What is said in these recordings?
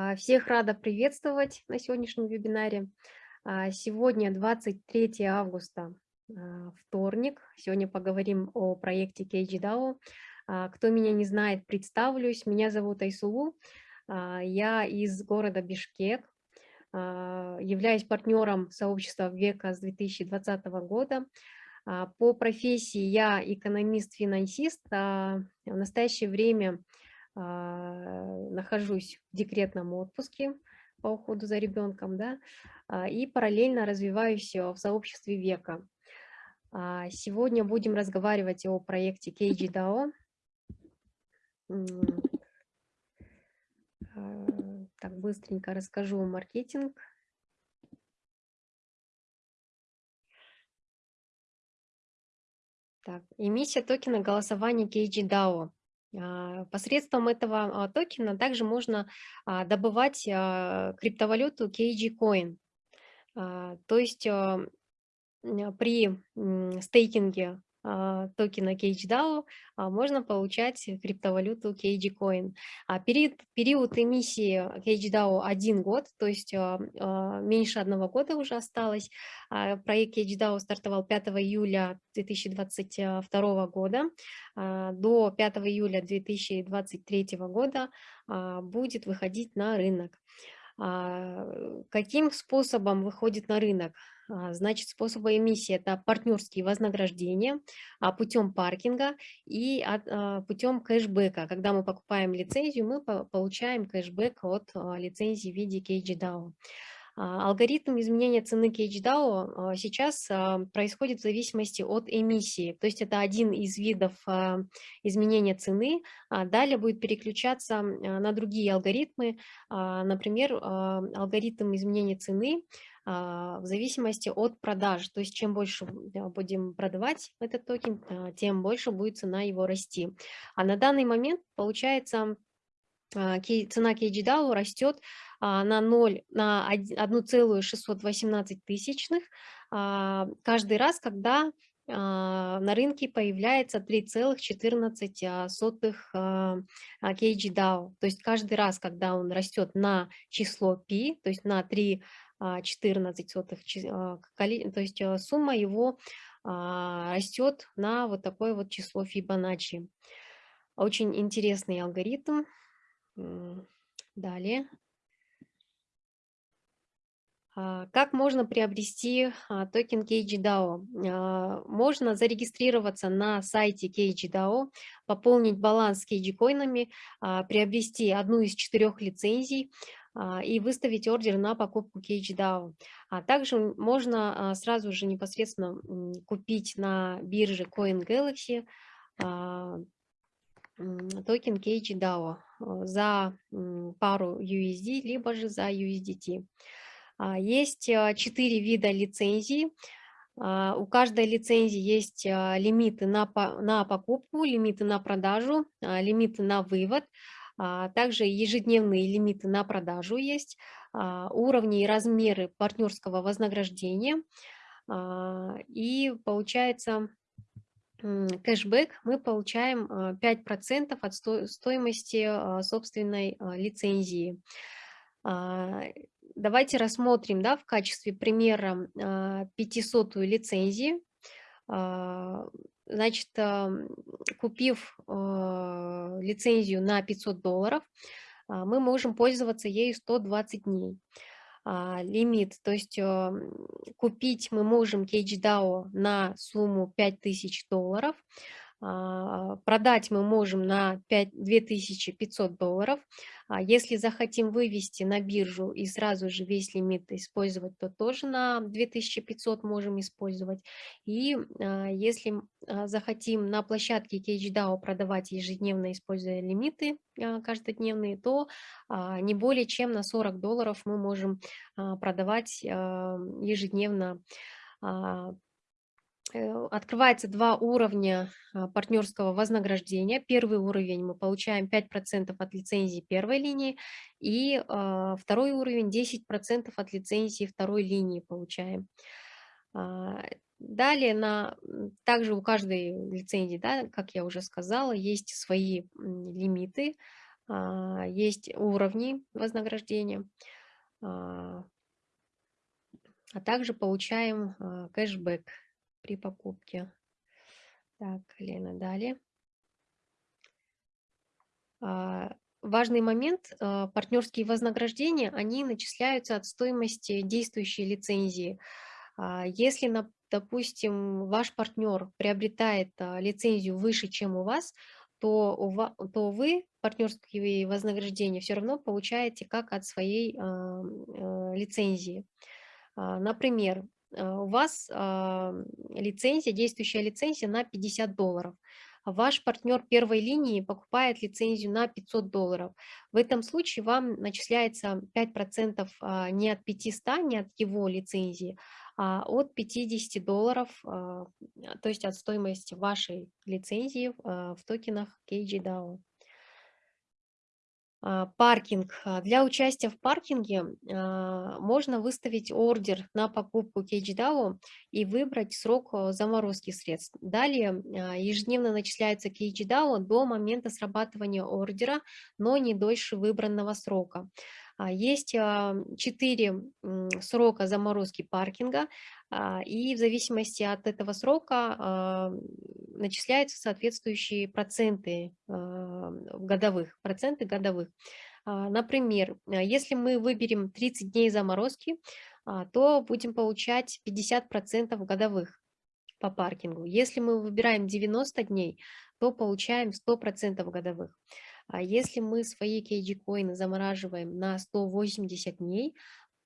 А, всех рада приветствовать на сегодняшнем вебинаре. А, сегодня 23 августа, а, вторник. Сегодня поговорим о проекте KGDAO. Кто меня не знает, представлюсь. Меня зовут Айсулу. Я из города Бишкек. Являюсь партнером сообщества Века с 2020 года. По профессии я экономист-финансист. В настоящее время нахожусь в декретном отпуске по уходу за ребенком, да, а, и параллельно развиваюсь в сообществе века. А, сегодня будем разговаривать о проекте KGDAO. Так, быстренько расскажу маркетинг. Так, эмиссия токена голосования. А, посредством этого а, токена также можно а, добывать криптовалюту KG Coin. То есть при стейкинге а, токена CageDAO а, можно получать криптовалюту CageCoin. А период, период эмиссии CageDAO один год, то есть меньше одного года уже осталось. Проект CageDAO стартовал 5 июля 2022 года. До 5 июля 2023 года будет выходить на рынок. Каким способом выходит на рынок? А, значит, способы эмиссии – это партнерские вознаграждения а, путем паркинга и а, путем кэшбэка. Когда мы покупаем лицензию, мы получаем кэшбэк от лицензии в виде KGDAO. Алгоритм изменения цены KHDAO сейчас происходит в зависимости от эмиссии, то есть это один из видов изменения цены. Далее будет переключаться на другие алгоритмы, например, алгоритм изменения цены в зависимости от продаж. То есть чем больше будем продавать этот токен, тем больше будет цена его расти. А на данный момент получается цена KGDAO растет на 0, на 1,618 тысячных каждый раз, когда на рынке появляется 3,14 KGDAO. То есть каждый раз, когда он растет на число π, то есть на 3 14 сотых, то есть сумма его растет на вот такое вот число Фибоначчи. Очень интересный алгоритм. Далее. Как можно приобрести токен KGDAO? Можно зарегистрироваться на сайте KGDAO, пополнить баланс KG-коинами, приобрести одну из четырех лицензий, а, и выставить ордер на покупку CageDAO. А также можно а, сразу же непосредственно купить на бирже CoinGalaxy а, токен CageDAO за пару USD, либо же за USDT. Есть четыре вида лицензий. У каждой лицензии есть лимиты на, на покупку, лимиты на продажу, лимиты на вывод – а, также ежедневные лимиты на продажу есть, а, уровни и размеры партнерского вознаграждения. А, и получается кэшбэк мы получаем 5% от стоимости собственной лицензии. Давайте рассмотрим да, в качестве примера 500-ю лицензию. Значит, купив а, лицензию на 500 долларов, а, мы можем пользоваться ею 120 дней. А, лимит, то есть купить мы можем CageDAO на сумму 5000 долларов, продать мы можем на 5, 2500 долларов. А если захотим вывести на биржу и сразу же весь лимит использовать, то тоже на 2500 можем использовать. И а, если захотим на площадке CageDAO продавать ежедневно, используя лимиты каждодневные, то не более чем на 40 долларов мы можем продавать ежедневно открывается два уровня а, партнерского вознаграждения. Первый уровень мы получаем 5% от лицензии первой линии, и а, второй уровень 10% от лицензии второй линии получаем. А, далее, на, также у каждой лицензии, да, как я уже сказала, есть свои лимиты, есть уровни вознаграждения, а, также получаем кэшбэк при покупке. Так, Лена, далее. Важный момент, партнерские вознаграждения, они начисляются от стоимости действующей лицензии. Если, допустим, ваш партнер приобретает лицензию выше, чем у вас, то, у вас, то вы партнерские вознаграждения все равно получаете как от своей э, лицензии. А, например, а, у вас лицензия, действующая лицензия на 50 долларов. Ваш партнер первой линии покупает лицензию на 500 долларов. В этом случае вам начисляется 5% не от 500, не от его лицензии, а, от 50 долларов, а, то есть от стоимости вашей лицензии а, в токенах KGDAO. Паркинг. Для участия в паркинге можно выставить ордер на покупку KGDAO и выбрать срок заморозки средств. Далее ежедневно начисляется KGDAO до момента срабатывания ордера, но не дольше выбранного срока. А, есть четыре срока заморозки паркинга, а, и в зависимости от этого срока а, начисляются соответствующие проценты годовых, проценты годовых. Например, если мы выберем 30 дней заморозки, то будем получать 50% годовых по паркингу. Если мы выбираем 90 дней, то получаем 100% годовых. А если мы свои KG-коины замораживаем на 180 дней,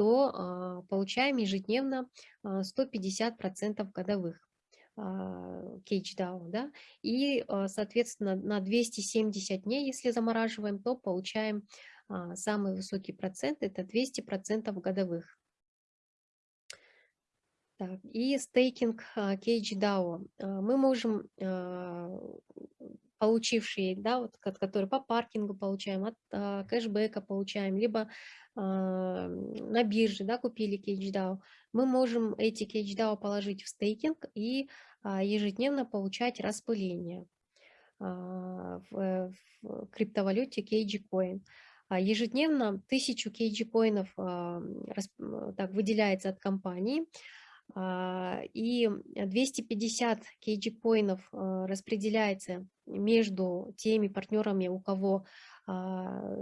то а, получаем ежедневно 150% а, годовых CageDAO, да, и, соответственно, на 270 дней, если замораживаем, то получаем самый высокий процент, это 200% годовых. Так, и стейкинг CageDAO. Мы можем получившие, да, вот, которые по паркингу получаем, от а, кэшбэка получаем, либо а, на бирже, да, купили CageDAO, мы можем эти CageDAO положить в стейкинг и а, ежедневно получать распыление а, в, в криптовалюте KG А Ежедневно 1000 KG-коинов а, так, выделяется от компании, и 250 кейджи-коинов а, распределяется между теми партнерами, у кого а,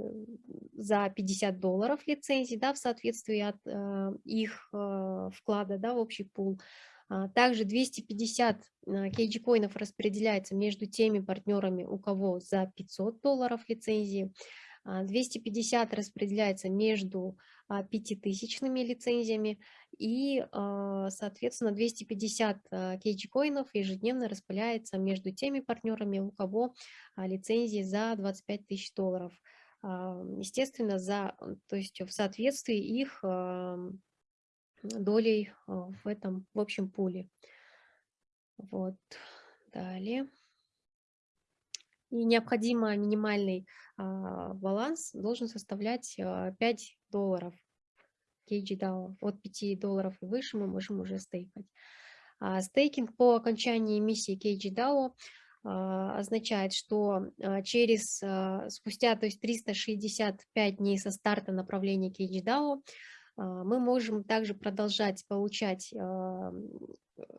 за 50 долларов лицензии, да, в соответствии от их вклада да, в общий пул. Также 250 кейджи-коинов распределяется между теми партнерами, у кого за 500 долларов лицензии. 250 распределяется между пятитысячными лицензиями и, соответственно, 250 кейджи-коинов ежедневно распыляется между теми партнерами, у кого лицензии за 25 тысяч долларов. Естественно, за, то есть в соответствии их долей в этом, в общем пуле. Вот, далее. И необходимо минимальный а, баланс должен составлять а, 5 долларов KGDAO. От 5 долларов и выше мы можем уже стейкать. А, стейкинг по окончании эмиссии KGDAO а, означает, что а, через, а, спустя то есть 365 дней со старта направления KGDAO мы можем также продолжать получать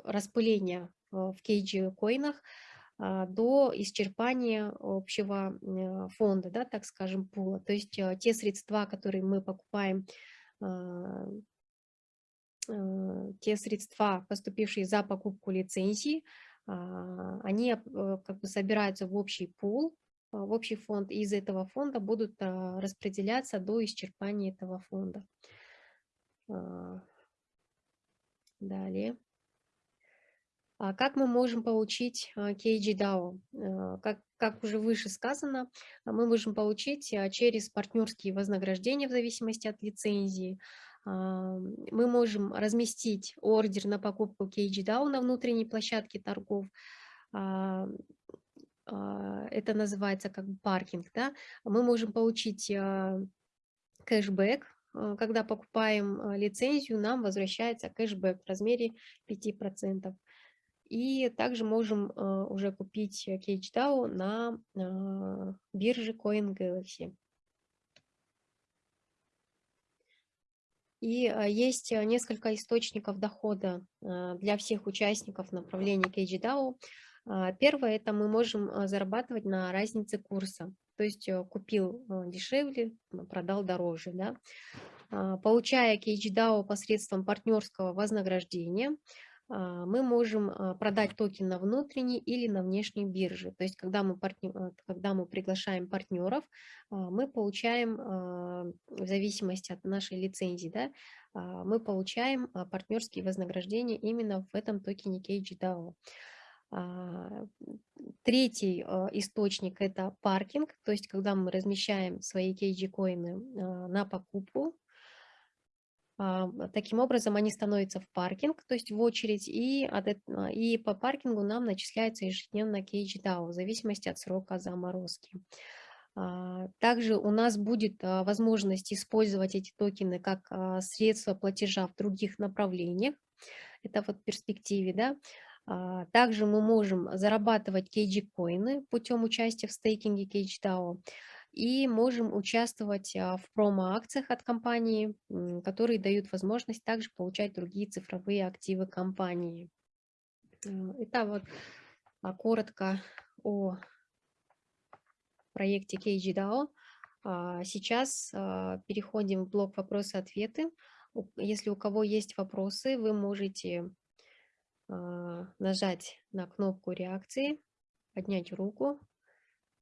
распыление в KG-коинах, а, до исчерпания общего э, фонда, да, так скажем, пула. То есть э, те средства, которые мы покупаем, а, э, те средства, поступившие за покупку лицензии, а, они как бы собираются в общий пул, в общий фонд, и из этого фонда будут распределяться до исчерпания этого фонда. Далее. А как мы можем получить KGDAO? Э, как, как уже выше сказано, мы можем получить а, через партнерские вознаграждения в зависимости от лицензии. А, мы можем разместить ордер на покупку KGDAO на внутренней площадке торгов. Это называется как паркинг. Да? Мы можем получить кэшбэк, когда покупаем лицензию, нам возвращается кэшбэк в размере 5%. И также можем э, уже купить CageDAO на э, бирже CoinGalaxy. И э, есть несколько источников дохода для всех участников направления CageDAO. Первое– это мы можем зарабатывать на разнице курса. То есть купил дешевле, продал дороже. Да? Получая CageDAO посредством партнерского вознаграждения, мы можем а, продать токен на внутренней или на внешней бирже. То есть, когда мы, партнер, а, когда мы приглашаем партнеров, мы получаем, в зависимости от нашей лицензии, да, мы получаем партнерские вознаграждения именно в этом токене KGDAO. Третий источник – это паркинг, то есть когда мы размещаем свои KG-коины на покупку, а, таким образом, они становятся в паркинг, то есть в очередь, и, от, а, и по паркингу нам начисляется ежедневно кейдж-дау в зависимости от срока заморозки. А, также у нас будет возможность использовать эти токены как средство платежа в других направлениях. Это вот в перспективе, да. Также мы можем зарабатывать кейджи-коины путем участия в стейкинге кейдж-дау и можем участвовать а, в промо-акциях от компании, которые дают возможность также получать другие цифровые активы компании. Э, это вот а, коротко о проекте KGDAO. А, сейчас переходим в блок вопросы-ответы. Если у кого есть вопросы, вы можете нажать на кнопку реакции, поднять руку